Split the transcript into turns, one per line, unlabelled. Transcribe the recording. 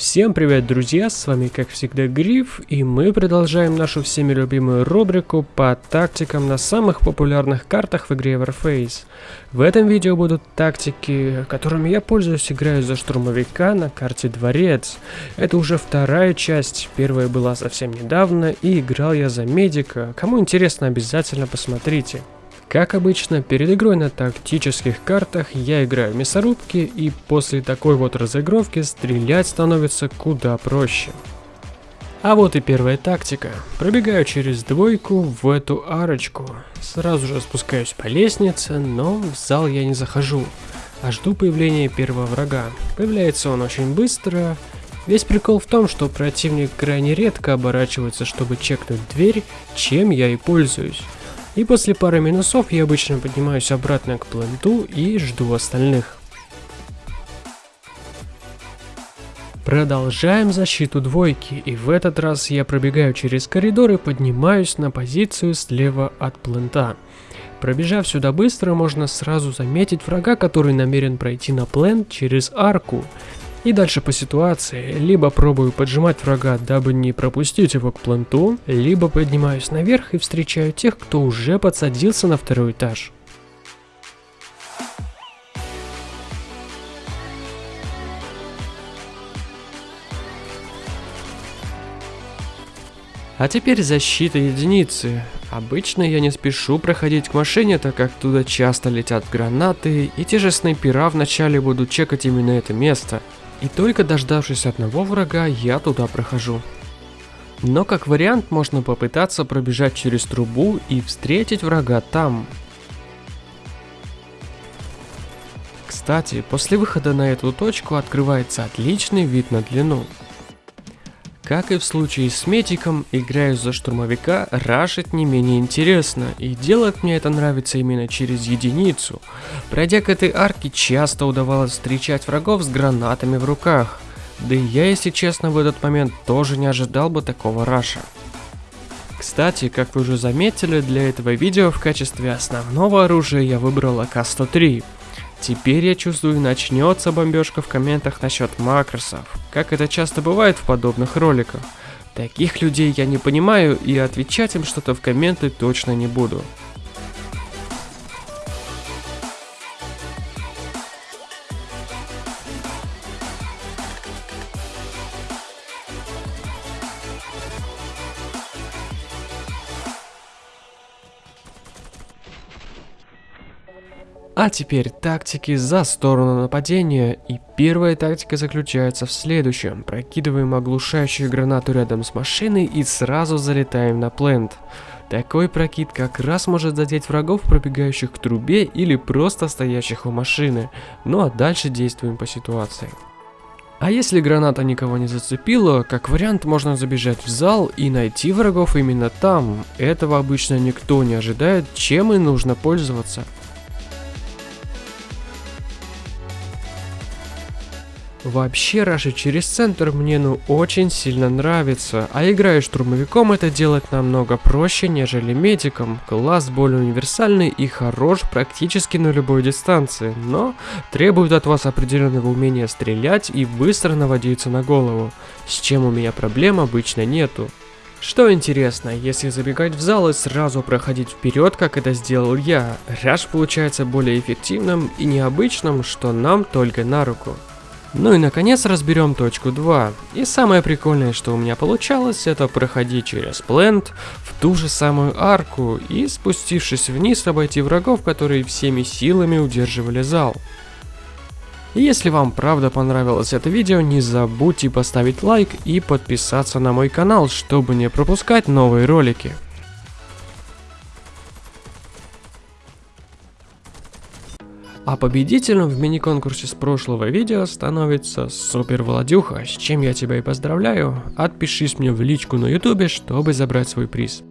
Всем привет, друзья, с вами как всегда Гриф, и мы продолжаем нашу всеми любимую рубрику по тактикам на самых популярных картах в игре Warface. В этом видео будут тактики, которыми я пользуюсь, играю за штурмовика на карте Дворец. Это уже вторая часть, первая была совсем недавно, и играл я за медика. Кому интересно, обязательно посмотрите. Как обычно, перед игрой на тактических картах я играю мясорубки и после такой вот разыгровки стрелять становится куда проще. А вот и первая тактика. Пробегаю через двойку в эту арочку. Сразу же спускаюсь по лестнице, но в зал я не захожу, а жду появления первого врага. Появляется он очень быстро. Весь прикол в том, что противник крайне редко оборачивается, чтобы чекнуть дверь, чем я и пользуюсь. И после пары минусов я обычно поднимаюсь обратно к пленту и жду остальных. Продолжаем защиту двойки, и в этот раз я пробегаю через коридор и поднимаюсь на позицию слева от плента. Пробежав сюда быстро, можно сразу заметить врага, который намерен пройти на плент через арку. И дальше по ситуации, либо пробую поджимать врага, дабы не пропустить его к планту, либо поднимаюсь наверх и встречаю тех, кто уже подсадился на второй этаж. А теперь защита единицы. Обычно я не спешу проходить к машине, так как туда часто летят гранаты, и те же снайпера вначале будут чекать именно это место. И только дождавшись одного врага, я туда прохожу. Но как вариант можно попытаться пробежать через трубу и встретить врага там. Кстати, после выхода на эту точку открывается отличный вид на длину. Как и в случае с Метиком, играю за штурмовика, рашить не менее интересно, и делать мне это нравится именно через единицу. Пройдя к этой арке, часто удавалось встречать врагов с гранатами в руках. Да и я, если честно, в этот момент тоже не ожидал бы такого раша. Кстати, как вы уже заметили, для этого видео в качестве основного оружия я выбрал АК-103. Теперь я чувствую, начнется бомбежка в комментах насчет макросов, как это часто бывает в подобных роликах. Таких людей я не понимаю и отвечать им что-то в комменты точно не буду. А теперь тактики за сторону нападения. И первая тактика заключается в следующем. Прокидываем оглушающую гранату рядом с машиной и сразу залетаем на плент. Такой прокид как раз может задеть врагов, пробегающих к трубе или просто стоящих у машины. Ну а дальше действуем по ситуации. А если граната никого не зацепила, как вариант можно забежать в зал и найти врагов именно там. Этого обычно никто не ожидает, чем и нужно пользоваться. Вообще, Раша через центр мне ну очень сильно нравится, а играя штурмовиком это делать намного проще, нежели медиком. Класс более универсальный и хорош практически на любой дистанции, но требует от вас определенного умения стрелять и быстро наводиться на голову, с чем у меня проблем обычно нету. Что интересно, если забегать в зал и сразу проходить вперед, как это сделал я, раш получается более эффективным и необычным, что нам только на руку. Ну и наконец разберем точку 2. И самое прикольное, что у меня получалось, это проходить через плент в ту же самую арку и спустившись вниз обойти врагов, которые всеми силами удерживали зал. Если вам правда понравилось это видео, не забудьте поставить лайк и подписаться на мой канал, чтобы не пропускать новые ролики. А победителем в мини-конкурсе с прошлого видео становится Супер Владюха, с чем я тебя и поздравляю. Отпишись мне в личку на ютубе, чтобы забрать свой приз.